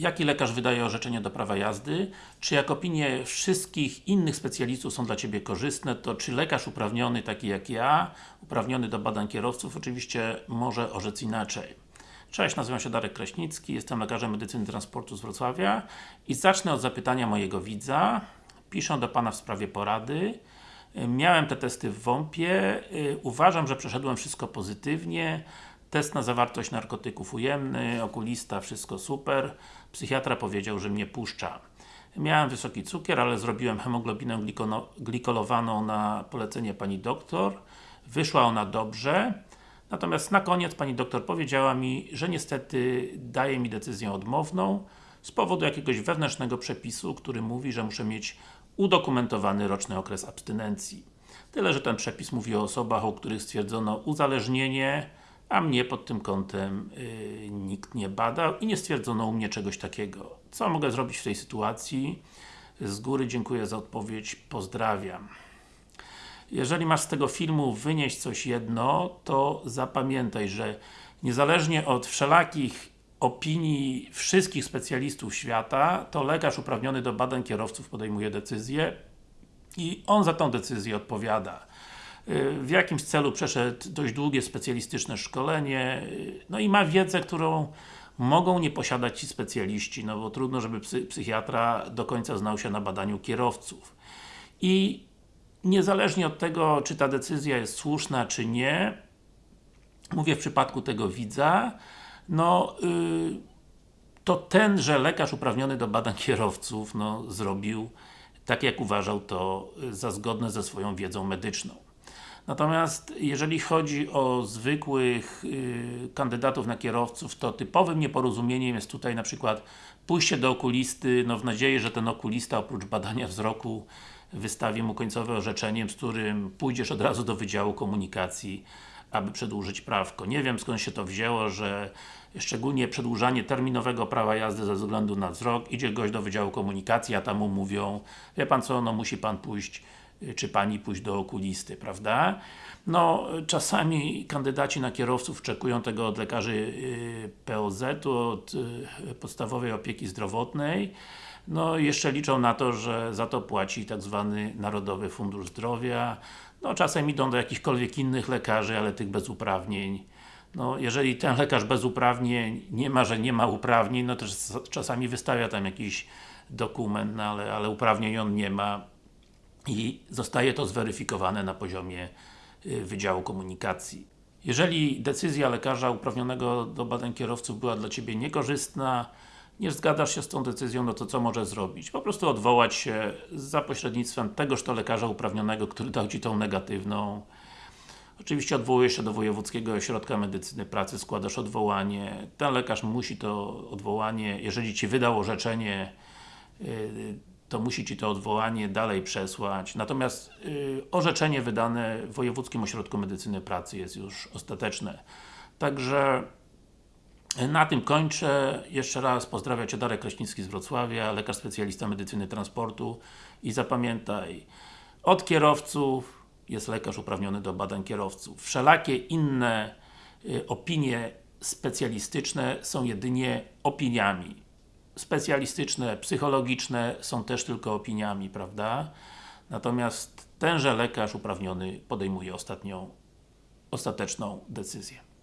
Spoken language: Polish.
jaki lekarz wydaje orzeczenie do prawa jazdy, czy jak opinie wszystkich innych specjalistów są dla Ciebie korzystne, to czy lekarz uprawniony, taki jak ja, uprawniony do badań kierowców, oczywiście może orzec inaczej. Cześć, nazywam się Darek Kraśnicki, jestem lekarzem medycyny transportu z Wrocławia i zacznę od zapytania mojego widza. Piszę do Pana w sprawie porady. Miałem te testy w WOMP-ie, uważam, że przeszedłem wszystko pozytywnie. Test na zawartość narkotyków ujemny, okulista, wszystko super. Psychiatra powiedział, że mnie puszcza. Miałem wysoki cukier, ale zrobiłem hemoglobinę glikolowaną na polecenie Pani doktor. Wyszła ona dobrze. Natomiast na koniec Pani doktor powiedziała mi, że niestety daje mi decyzję odmowną z powodu jakiegoś wewnętrznego przepisu, który mówi, że muszę mieć udokumentowany roczny okres abstynencji. Tyle, że ten przepis mówi o osobach, u których stwierdzono uzależnienie, a mnie pod tym kątem yy, nikt nie badał i nie stwierdzono u mnie czegoś takiego. Co mogę zrobić w tej sytuacji? Z góry dziękuję za odpowiedź, pozdrawiam. Jeżeli masz z tego filmu wynieść coś jedno, to zapamiętaj, że niezależnie od wszelakich opinii wszystkich specjalistów świata, to lekarz uprawniony do badań kierowców podejmuje decyzję i on za tą decyzję odpowiada. W jakimś celu przeszedł dość długie specjalistyczne szkolenie, no i ma wiedzę, którą mogą nie posiadać ci specjaliści, no bo trudno, żeby psy, psychiatra do końca znał się na badaniu kierowców. I niezależnie od tego, czy ta decyzja jest słuszna, czy nie, mówię w przypadku tego widza, no yy, to tenże lekarz uprawniony do badań kierowców, no zrobił tak jak uważał to za zgodne ze swoją wiedzą medyczną. Natomiast jeżeli chodzi o zwykłych yy, kandydatów na kierowców, to typowym nieporozumieniem jest tutaj na przykład pójście do okulisty, no w nadziei, że ten okulista oprócz badania wzroku wystawi mu końcowe orzeczenie, z którym pójdziesz od razu do Wydziału Komunikacji, aby przedłużyć prawko. Nie wiem skąd się to wzięło, że szczególnie przedłużanie terminowego prawa jazdy ze względu na wzrok, idzie gość do Wydziału Komunikacji, a tam mu mówią, wie Pan co, no musi Pan pójść czy Pani pójść do okulisty, prawda? No, czasami kandydaci na kierowców oczekują tego od lekarzy POZ-u, od podstawowej opieki zdrowotnej, no jeszcze liczą na to, że za to płaci tak zwany Narodowy Fundusz Zdrowia, no czasem idą do jakichkolwiek innych lekarzy, ale tych bez uprawnień. No, jeżeli ten lekarz bez uprawnień nie ma, że nie ma uprawnień, no to czasami wystawia tam jakiś dokument, no ale, ale uprawnień on nie ma i zostaje to zweryfikowane na poziomie Wydziału Komunikacji. Jeżeli decyzja lekarza uprawnionego do badań kierowców była dla Ciebie niekorzystna, nie zgadzasz się z tą decyzją, no to co może zrobić? Po prostu odwołać się za pośrednictwem tegoż to lekarza uprawnionego, który dał Ci tą negatywną. Oczywiście odwołujesz się do Wojewódzkiego Ośrodka Medycyny Pracy, składasz odwołanie. Ten lekarz musi to odwołanie, jeżeli Ci wydał orzeczenie, to musi Ci to odwołanie dalej przesłać. Natomiast orzeczenie wydane w Wojewódzkim Ośrodku Medycyny Pracy jest już ostateczne. Także na tym kończę. Jeszcze raz pozdrawiam Cię Darek Kraśnicki z Wrocławia, lekarz specjalista medycyny transportu i zapamiętaj, od kierowców jest lekarz uprawniony do badań kierowców. Wszelakie inne y, opinie specjalistyczne są jedynie opiniami. Specjalistyczne, psychologiczne są też tylko opiniami, prawda? Natomiast tenże lekarz uprawniony podejmuje ostatnią, ostateczną decyzję.